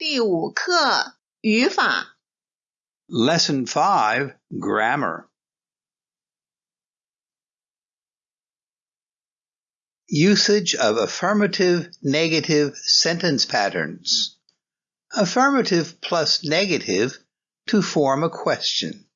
第五课语法 Lesson 5 Grammar. Usage of affirmative negative sentence patterns. Affirmative plus negative to form a question.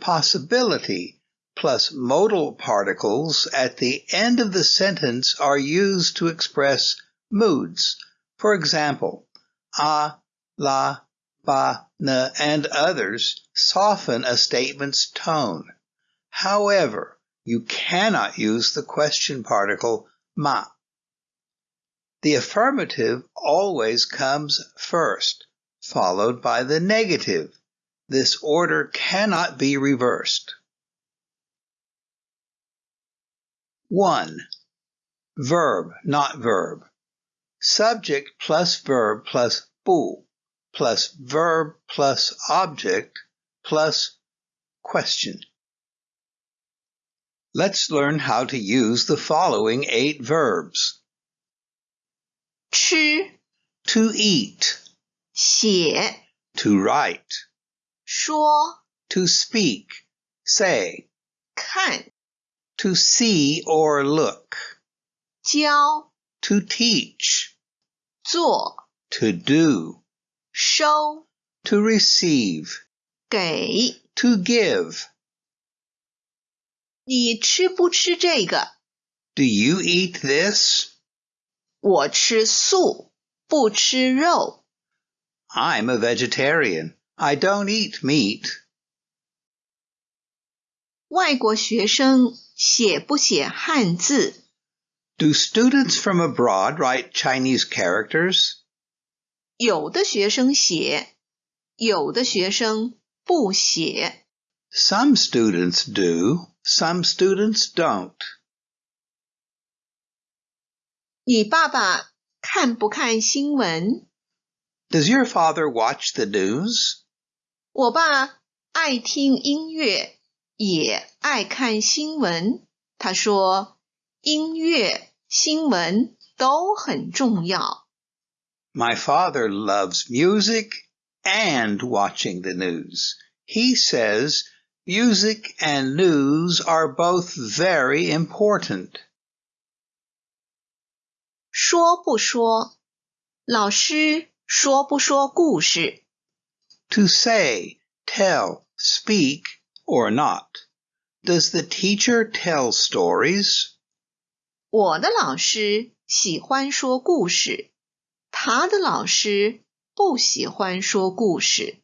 Possibility plus modal particles at the end of the sentence are used to express moods. For example, a, la, ba, na, and others soften a statement's tone. However, you cannot use the question particle ma. The affirmative always comes first, followed by the negative. This order cannot be reversed. 1. Verb, not verb. Subject plus verb plus bu plus verb plus object plus question. Let's learn how to use the following eight verbs. 吃、 To eat, 写、 to write, 说、 to speak, say, 看、 to see or look, 教、 to teach, 做、 to do, 收、 to receive, 给。 to give. 你吃不吃这个？ Do you eat this? 我吃素，不吃肉。 I'm a vegetarian. I don't eat meat. 外国学生写不写汉字？ Do students from abroad write Chinese characters? 有的学生写，有的学生不写。Some students do, some students don't. 你爸爸看不看新闻？Does your father watch the news? 我爸爱听音乐，也爱看新闻。他说，音乐、新闻都很重要。My father loves music and watching the news. He says music and news are both very important. 说不说？老师说不说故事？ To say, tell, speak, or not. Does the teacher tell stories? 我的老师喜欢说故事， 他的老师不喜欢说故事。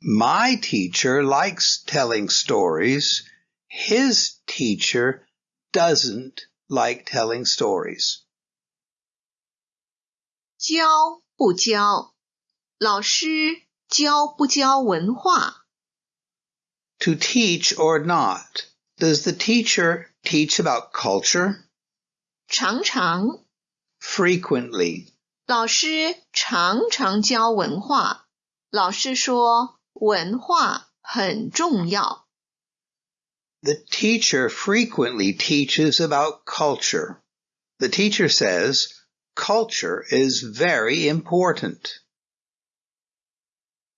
My teacher likes telling stories. His teacher doesn't like telling stories. 教不教？老师教不教文化？ To teach or not. Does the teacher teach about culture? 常常， Frequently. 老师常常教文化。老师说文化很重要。 The teacher frequently teaches about culture. The teacher says culture is very important.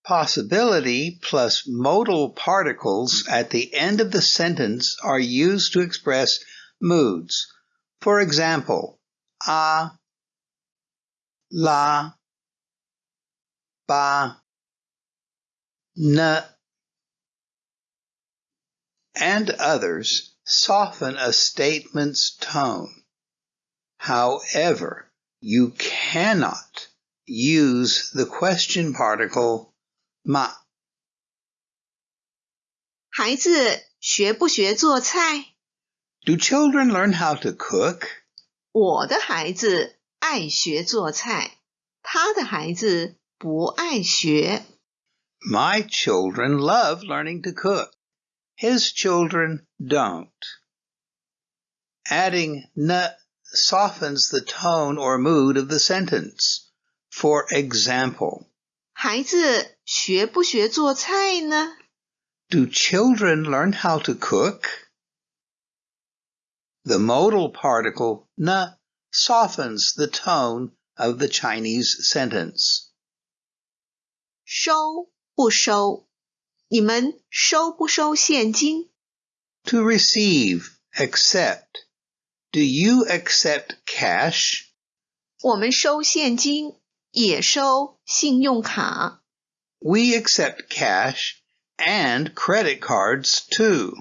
Possibility plus modal particles at the end of the sentence are used to express moods. For example, a, la, ba, na, and others soften a statement's tone. However, you cannot use the question particle ma. 孩子学不学做菜？ Do children learn how to cook? 我的孩子 爱学做菜，他的孩子不爱学。 My children love learning to cook. His children don't. Adding na softens the tone or mood of the sentence. For example, 孩子学不学做菜呢？ do children learn how to cook? The modal particle na softens the tone of the Chinese sentence. 收不收？你们收不收现金？To receive, accept. Do you accept cash? 我们收现金，也收信用卡。We accept cash and credit cards too.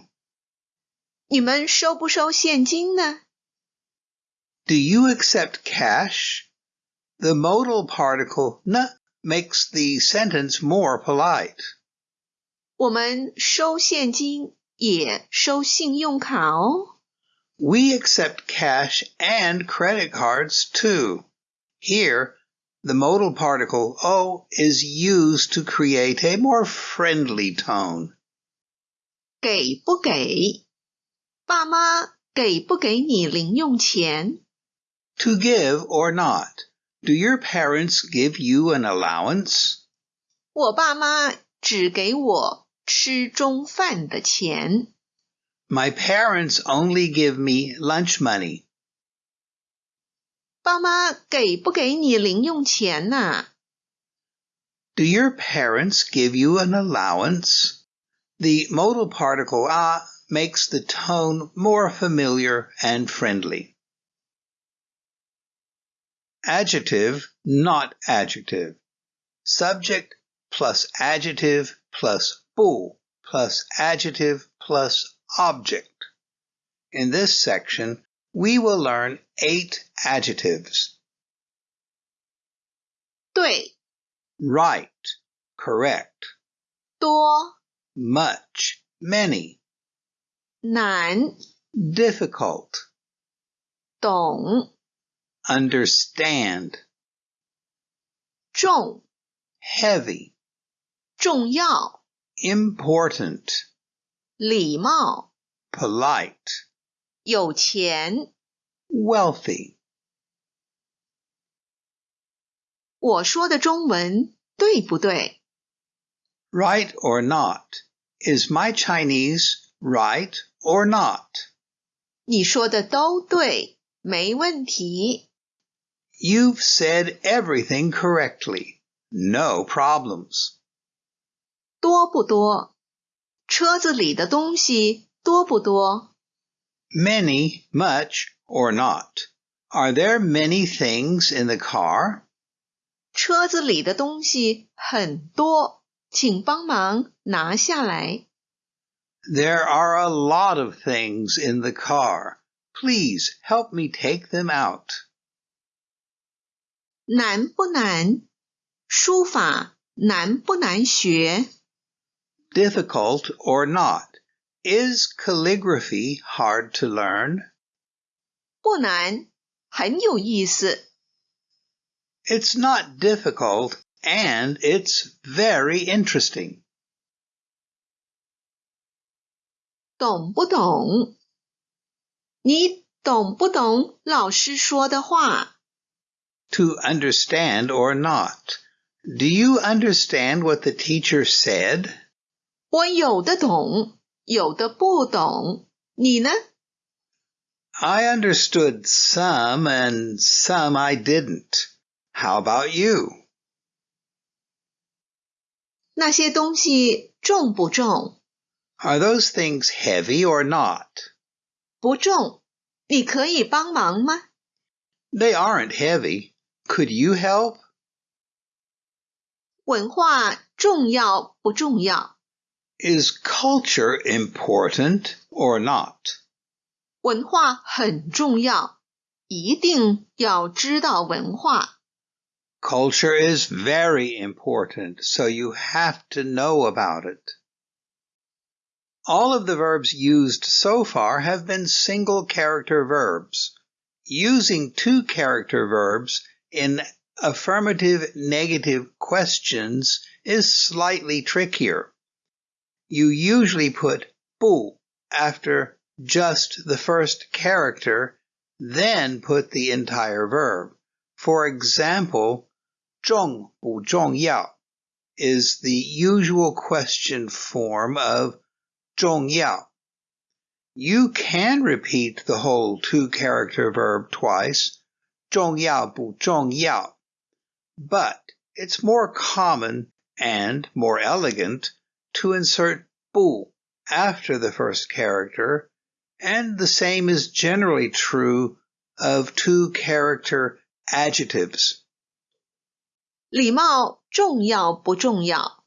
你们收不收现金呢 ？Do you accept cash? The modal particle na makes the sentence more polite. 我们收现金，也收信用卡哦。We accept cash and credit cards too. Here, the modal particle o is used to create a more friendly tone. 给不给？爸妈给不给你零用钱 ？To give or not. Do your parents give you an allowance? 我爸妈只给我吃中饭的钱。My parents only give me lunch money. 爸妈给不给你零用钱呐？Do your parents give you an allowance? The modal particle a makes the tone more familiar and friendly. Adjective, not adjective. Subject plus adjective plus bu plus adjective plus object. In this section, we will learn eight adjectives. 对 right, correct. 多 much, many. 难 difficult. 懂 understand. 重 heavy. 重要 important. 礼貌，polite，有钱，wealthy。我说的中文对不对？Right or not? Is my Chinese right or not? 你说的都对，没问题。 You've said everything correctly. No problems. 多不多？车子里的东西多不多？Many, much, or not. Are there many things in the car? 车子里的东西很多，请帮忙拿下来。There are a lot of things in the car. Please help me take them out. 难不难？书法难不难学？difficult or not? Is calligraphy hard to learn? 不难，很有意思。It's not difficult and it's very interesting. 懂不懂？你懂不懂老师说的话 ？To understand or not. Do you understand what the teacher said? 我有的懂，有的不懂。你呢？I understood some and some I didn't. How about you? 那些东西重不重？Are those things heavy or not? 不重。你可以帮忙吗？They aren't heavy. Could you help? 文化重要不重要？Is culture important or not? 文化很重要，一定要知道文化。Culture is very important, so you have to know about it. All of the verbs used so far have been single character verbs. Using two character verbs in affirmative negative questions is slightly trickier you usually put bu after just the first character, then put the entire verb. For example, 重不重要 is the usual question form of 重要. You can repeat the whole two character verb twice, 重要不重要, but it's more common and more elegant to insert 不 after the first character, and the same is generally true of two character adjectives. 礼貌重要不重要？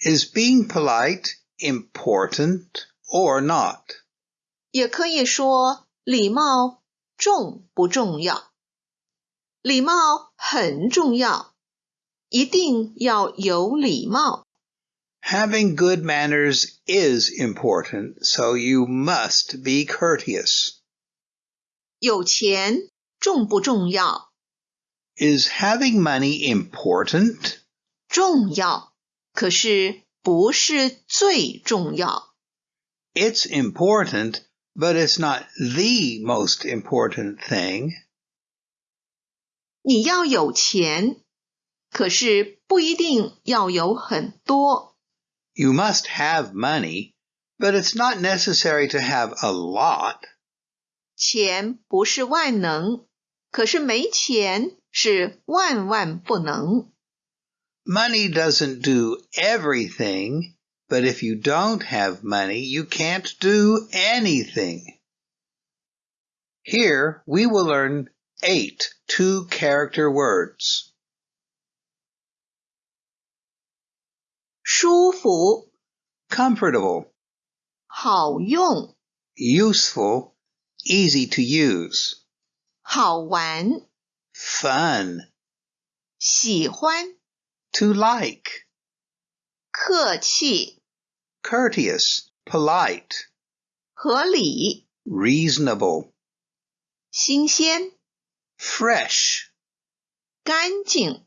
Is being polite important or not? 也可以说礼貌重不重要？ 礼貌很重要，一定要有礼貌。 Having good manners is important, so you must be courteous. 有钱重不重要？ Is having money important? 重要，可是不是最重要。 It's important, but it's not the most important thing. 你要有钱，可是不一定要有很多。 You must have money, but it's not necessary to have a lot. 钱不是万能，可是没钱是万万不能。 Money doesn't do everything, but if you don't have money, you can't do anything. Here we will learn eight two character words. 舒服、 Comfortable, 好用、 useful, easy to use, 好玩、 fun, 喜欢、 to like, 客气、 courteous, polite, 合理、 reasonable, 新鲜、 fresh, 干净、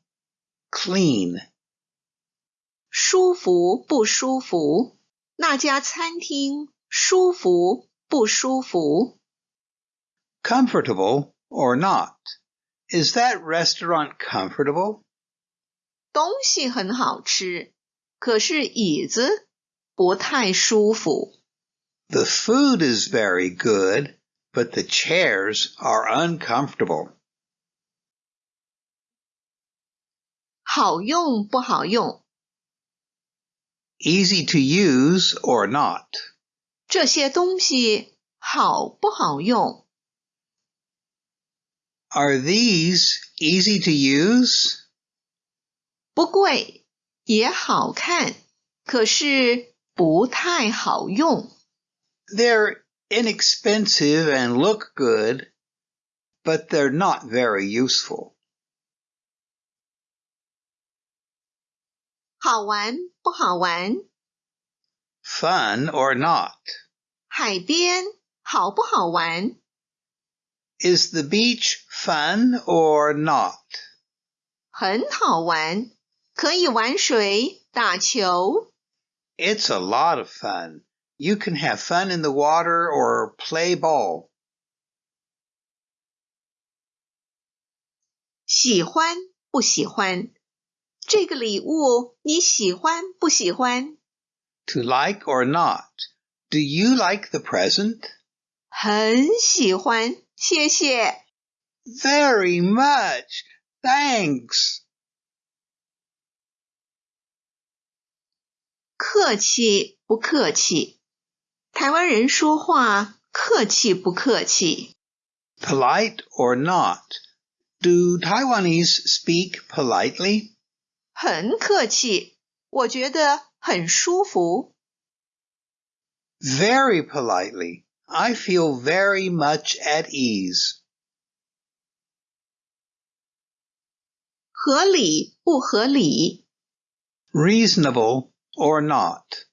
clean, 舒服不舒服？那家餐厅舒服不舒服？ comfortable or not. Is that restaurant comfortable? 东西很好吃，可是椅子不太舒服。 The food is very good, but the chairs are uncomfortable. 好用不好用？ Easy to use or not. 这些东西好不好用？ Are these easy to use? 不贵，也好看，可是不太好用。 They're inexpensive and look good, but they're not very useful. 好玩不好玩？ Fun or not. 海边好不好玩？ Is the beach fun or not? 很好玩，可以玩水、打球。 It's a lot of fun. You can have fun in the water or play ball. 喜欢不喜欢？ 这个礼物你喜欢不喜欢？ To like or not. Do you like the present? 很喜欢，谢谢。 Very much. Thanks. 客气不客气？台湾人说话客气不客气？ Polite or not. Do Taiwanese speak politely? 很客气，我觉得很舒服。 Very politely. I feel very much at ease. 合理不合理？ Reasonable or not.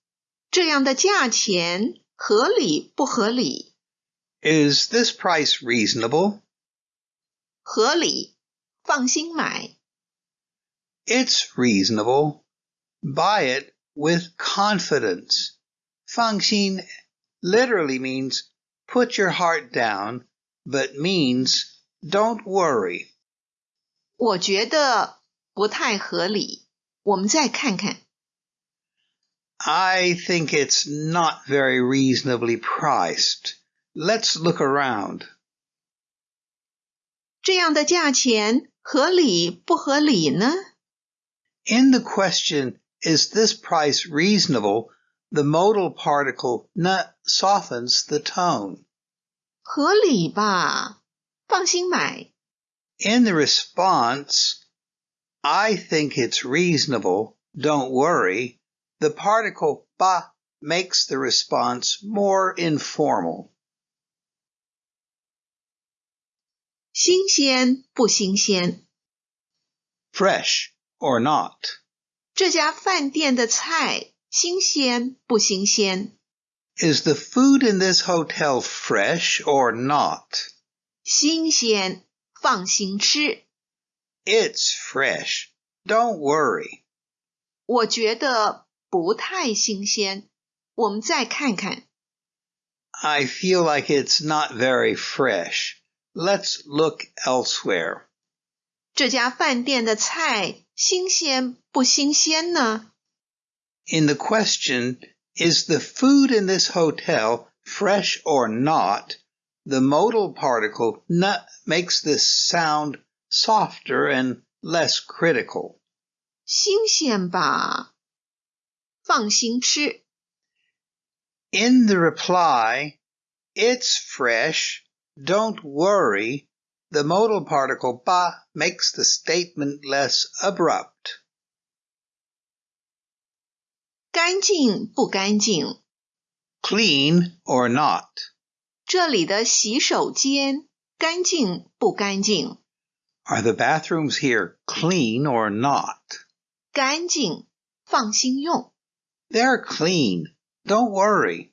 这样的价钱合理不合理？ Is this price reasonable? 合理，放心买。 It's reasonable. Buy it with confidence. 放心 literally means put your heart down, but means don't worry. 我觉得不太合理。我们再看看， I think it's not very reasonably priced. Let's look around. 这样的价钱合理不合理呢？ In the question, is this price reasonable? The modal particle n softens the tone. 合理吧？放心买。 In the response, I think it's reasonable, don't worry, the particle ba makes the response more informal. 新鲜不新鲜？ Fresh or not? 这家饭店的菜新鲜不新鲜？ Is the food in this hotel fresh or not? 新鲜，放心吃。 It's fresh. Don't worry. 我觉得不太新鲜，我们再看看。 I feel like it's not very fresh. Let's look elsewhere. 这家饭店的菜新鲜不新鲜呢？ In the question, is the food in this hotel fresh or not? The modal particle n makes this sound softer and less critical. 新鲜吧，放心吃。 In the reply, it's fresh, don't worry, the modal particle ba makes the statement less abrupt. 干净不干净？ Clean or not? 这里的洗手间干净不干净？ Are the bathrooms here clean or not? 干净，放心用。 They're clean, don't worry.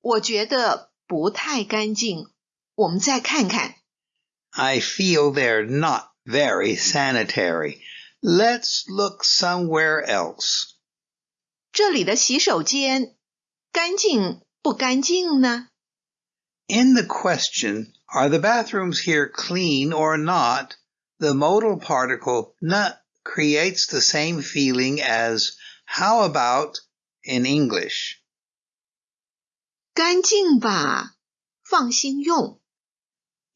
我觉得不太干净，我们再看看。 I feel they're not very sanitary. Let's look somewhere else. 这里的洗手间干净不干净呢？ In the question, are the bathrooms here clean or not? The modal particle n creates the same feeling as how about in English. 干净吧，放心用。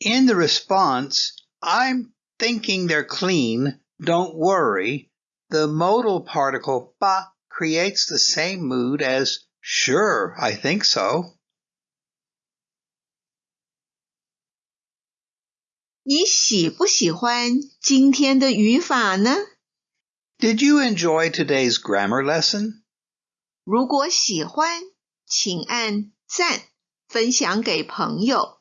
In the response, I'm thinking they're clean, don't worry, the modal particle ba creates the same mood as sure, I think so. 你喜不喜欢今天的语法呢？ Did you enjoy today's grammar lesson? 如果喜欢，请按赞，分享给朋友。